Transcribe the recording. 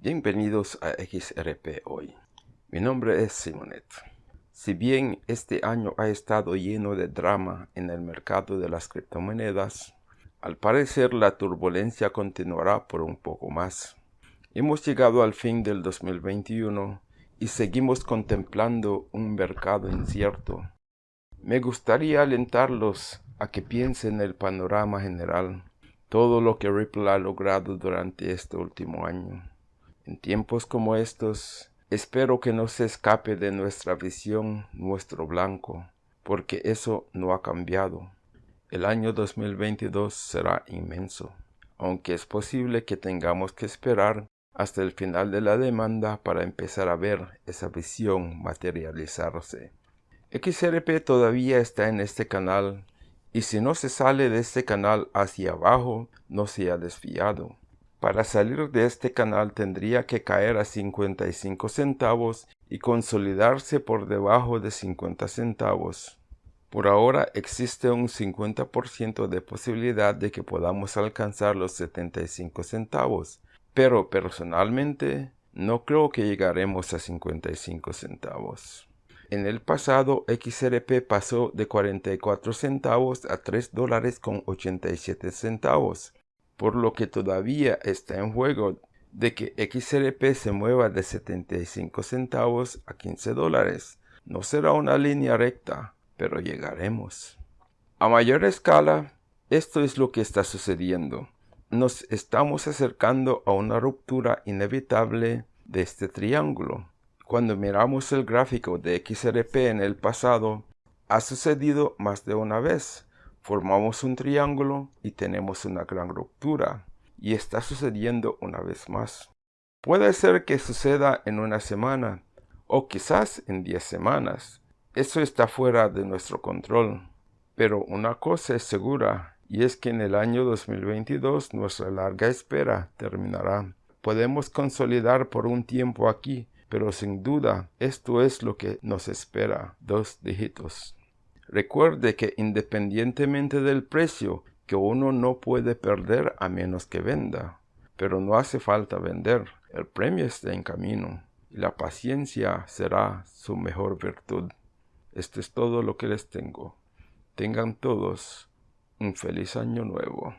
Bienvenidos a XRP hoy. Mi nombre es Simonet. Si bien este año ha estado lleno de drama en el mercado de las criptomonedas, al parecer la turbulencia continuará por un poco más. Hemos llegado al fin del 2021 y seguimos contemplando un mercado incierto. Me gustaría alentarlos a que piensen el panorama general, todo lo que Ripple ha logrado durante este último año. En tiempos como estos, espero que no se escape de nuestra visión nuestro blanco, porque eso no ha cambiado. El año 2022 será inmenso, aunque es posible que tengamos que esperar hasta el final de la demanda para empezar a ver esa visión materializarse. XRP todavía está en este canal y si no se sale de este canal hacia abajo no se ha desviado. Para salir de este canal tendría que caer a 55 centavos y consolidarse por debajo de 50 centavos. Por ahora existe un 50% de posibilidad de que podamos alcanzar los 75 centavos, pero personalmente no creo que llegaremos a 55 centavos. En el pasado XRP pasó de 44 centavos a 3 dólares con 87 centavos por lo que todavía está en juego de que XRP se mueva de 75 centavos a 15 dólares. No será una línea recta, pero llegaremos. A mayor escala, esto es lo que está sucediendo. Nos estamos acercando a una ruptura inevitable de este triángulo. Cuando miramos el gráfico de XRP en el pasado, ha sucedido más de una vez formamos un triángulo y tenemos una gran ruptura. Y está sucediendo una vez más. Puede ser que suceda en una semana o quizás en 10 semanas. Eso está fuera de nuestro control. Pero una cosa es segura y es que en el año 2022 nuestra larga espera terminará. Podemos consolidar por un tiempo aquí, pero sin duda esto es lo que nos espera, dos dígitos. Recuerde que independientemente del precio, que uno no puede perder a menos que venda. Pero no hace falta vender, el premio está en camino y la paciencia será su mejor virtud. Esto es todo lo que les tengo. Tengan todos un feliz año nuevo.